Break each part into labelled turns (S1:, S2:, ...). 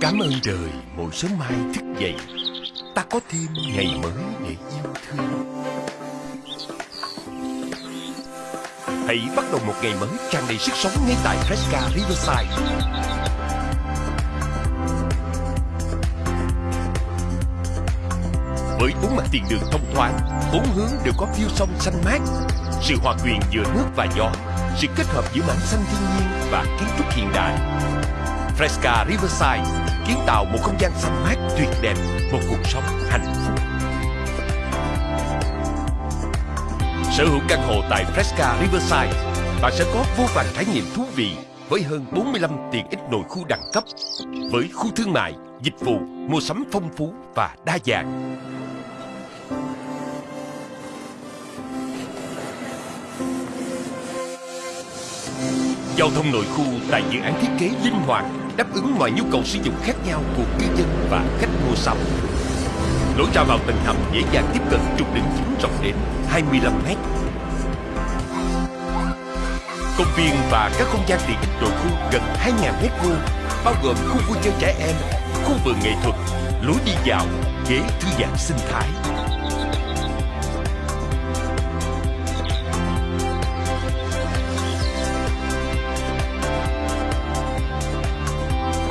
S1: Cảm ơn đời mỗi sớm mai thức dậy. Ta có thêm ngày mới để yêu thương. Hãy bắt đầu một ngày mới tràn đầy sức sống ngay tại Fresca Riverside. Với bốn mặt tiền đường thông thoáng, Bốn hướng đều có view sông xanh mát. Sự hòa quyện giữa nước và gió, Sự kết hợp giữa mảng xanh thiên nhiên và kiến trúc hiện đại. Fresca Riverside kiến tạo một không gian xanh mát tuyệt đẹp, một cuộc sống hạnh phúc. Sở hữu căn hộ tại Fresca Riverside, bạn sẽ có vô vàn trải nghiệm thú vị với hơn 45 tiện ích nội khu đẳng cấp, với khu thương mại, dịch vụ, mua sắm phong phú và đa dạng. Giao thông nội khu tại dự án thiết kế linh hoạt đáp ứng mọi nhu cầu sử dụng khác nhau của cư dân và khách mua sắm. Lối ra vào tầng hầm dễ dàng tiếp cận trục đường chính rộng đến 25 mét. Công viên và các không gian tiện ích nội khu gần 2.000 mét vuông, bao gồm khu vui chơi trẻ em, khu vườn nghệ thuật, lối đi dạo, ghế thư giãn sinh thái.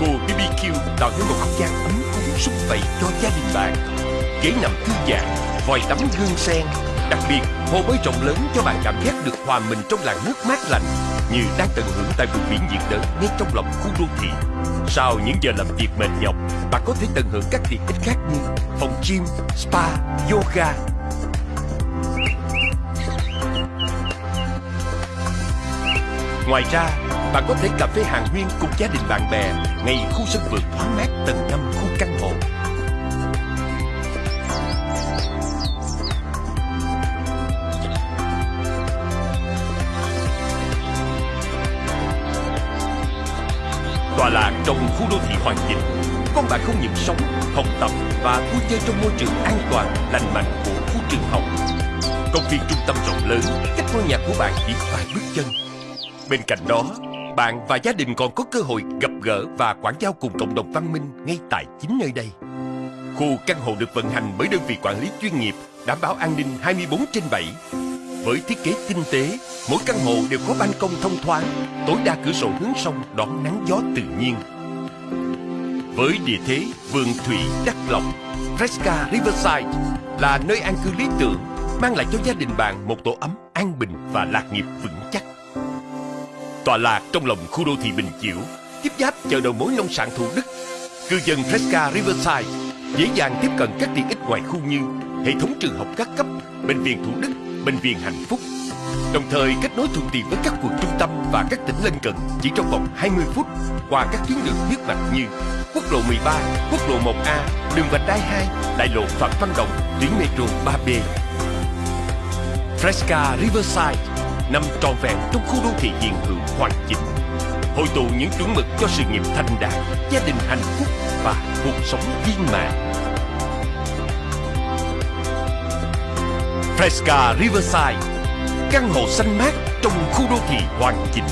S1: Cô BBQ tạo nên một không gian ấm cúng súc vầy cho gia đình bạn. Ghế nằm thư giãn, vòi tắm gương sen. Đặc biệt, hồ bơi rộng lớn cho bạn cảm giác được hòa mình trong làn nước mát lạnh như đang tận hưởng tại vùng biển nhiệt đới ngay trong lòng khu đô thị. Sau những giờ làm việc mệt nhọc, bạn có thể tận hưởng các tiện ích khác như phòng gym, spa, yoga. Ngoài ra, bạn có thể cà phê hàng huyên cùng gia đình bạn bè ngay khu sân vườn thoáng mát tầng 5 khu căn hộ. tòa lạc trong khu đô thị hoàn chỉnh, con bạn không những sống, học tập và vui chơi trong môi trường an toàn, lành mạnh của khu trường học. Công viên trung tâm rộng lớn, cách ngôi nhà của bạn chỉ vài bước chân. Bên cạnh đó, bạn và gia đình còn có cơ hội gặp gỡ và quảng giao cùng cộng đồng văn minh ngay tại chính nơi đây. Khu căn hộ được vận hành bởi đơn vị quản lý chuyên nghiệp, đảm bảo an ninh 24 trên 7. Với thiết kế tinh tế, mỗi căn hộ đều có ban công thông thoáng, tối đa cửa sổ hướng sông đón nắng gió tự nhiên. Với địa thế vườn thủy đắc lộc, Fresca Riverside là nơi an cư lý tưởng, mang lại cho gia đình bạn một tổ ấm an bình và lạc nghiệp vững chắc. Tọa lạc trong lòng khu đô thị Bình Chiểu, tiếp giáp chợ đầu mối nông sản Thủ Đức. Cư dân Fresca Riverside dễ dàng tiếp cận các tiện ích ngoài khu như hệ thống trường học các cấp, bệnh viện Thủ Đức, bệnh viện Hạnh Phúc. Đồng thời kết nối thuận tiện với các quận trung tâm và các tỉnh lân cận chỉ trong vòng 20 phút qua các tuyến đường huyết mạch như quốc lộ 13, quốc lộ 1A, đường vành đai 2, đại lộ Phạm Văn Đồng, tuyến metro 3B. Fresca Riverside nằm trọn vẹn trong khu đô thị hiện hữu hoàn chỉnh hội tụ những chuẩn mực cho sự nghiệp thành đạt, gia đình hạnh phúc và cuộc sống viên mãn. Fresca Riverside, căn hộ xanh mát trong khu đô thị hoàn chỉnh